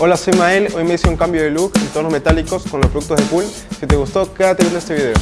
Hola, soy Mael. Hoy me hice un cambio de look en tonos metálicos con los productos de Pool. Si te gustó, quédate viendo este video.